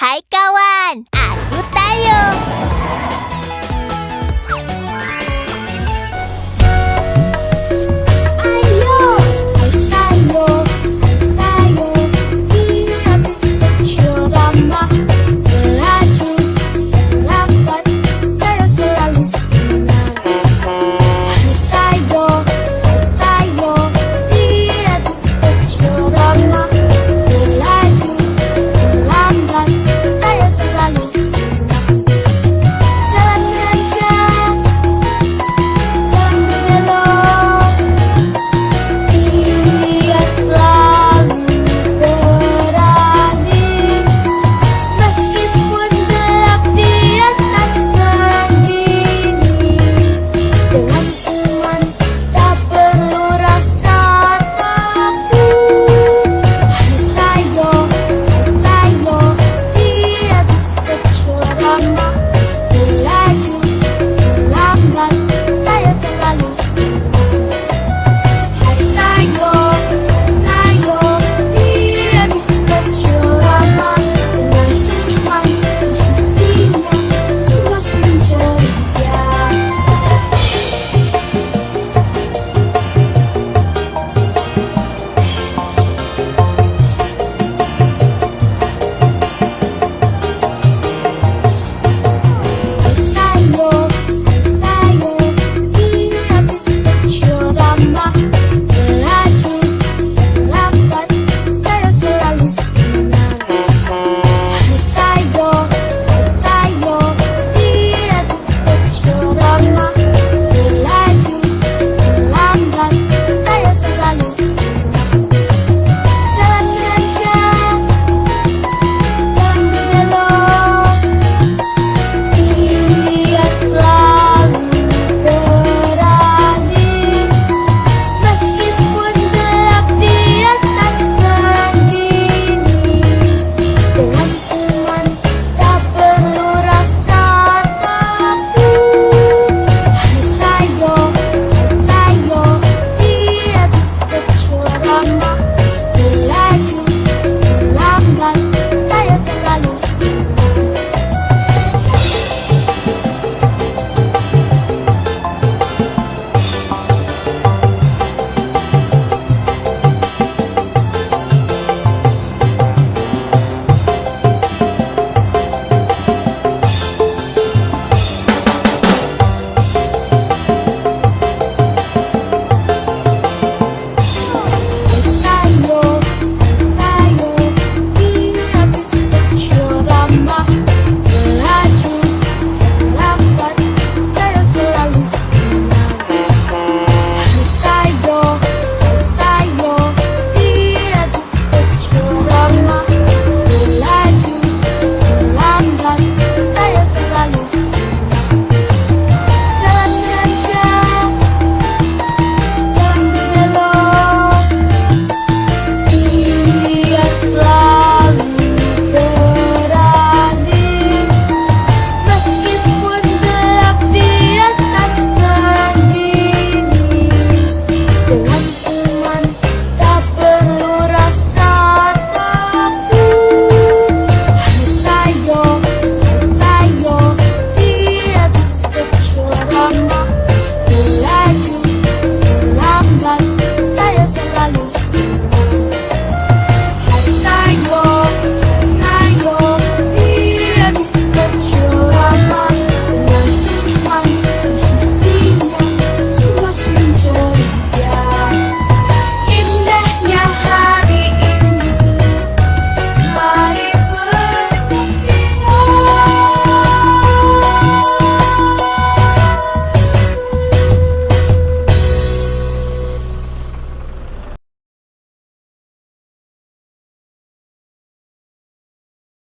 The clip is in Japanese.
Hai kawan, aku Tayo.